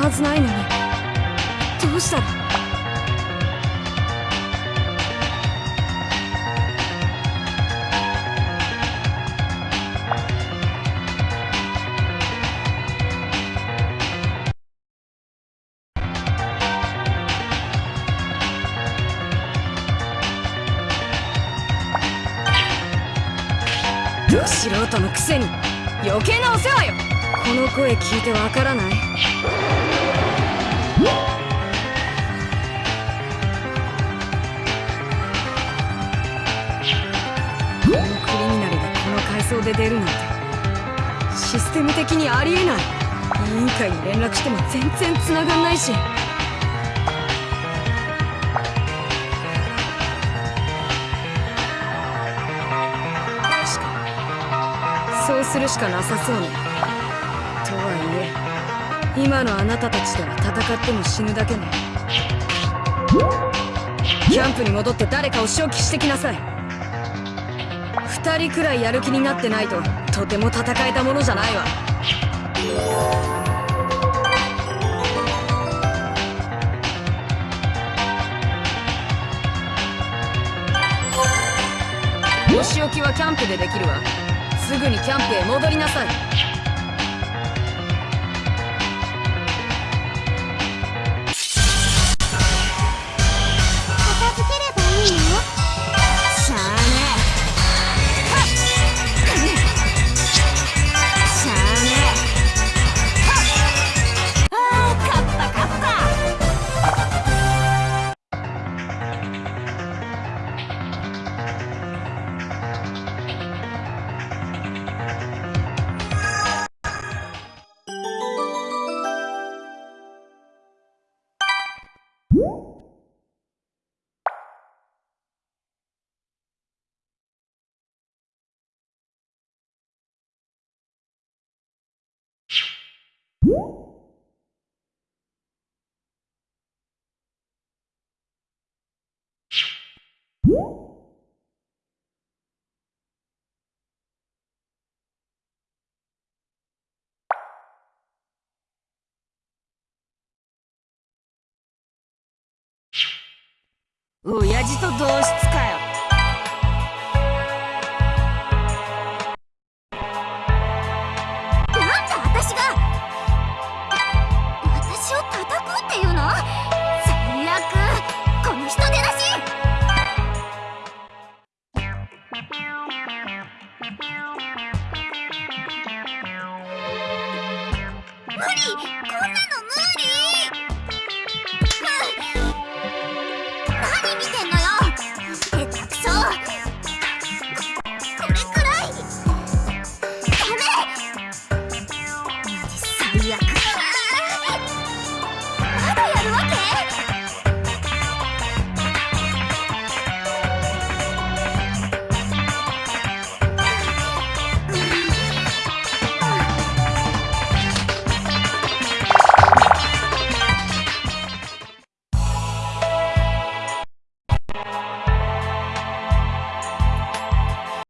はずないのに。どうしたら素人のくせに。余計なお世話よ。この声聞いてわからない。で出るなんてシステム的にありえない。委員会に連絡しても全然繋がんないし。確かそうするしかなさそうね。とはいえ今のあなたたちとは戦っても死ぬだけね。キャンプに戻って誰かを消去してきなさい。二人くらいやる気になってないととても戦えたものじゃないわ。お仕置きはキャンプでできるわ。すぐにキャンプへ戻りなさい。親父と同室かよ。なんで私が。私を叩くっていうの？最悪。この人出だし。無理。こんな yeah.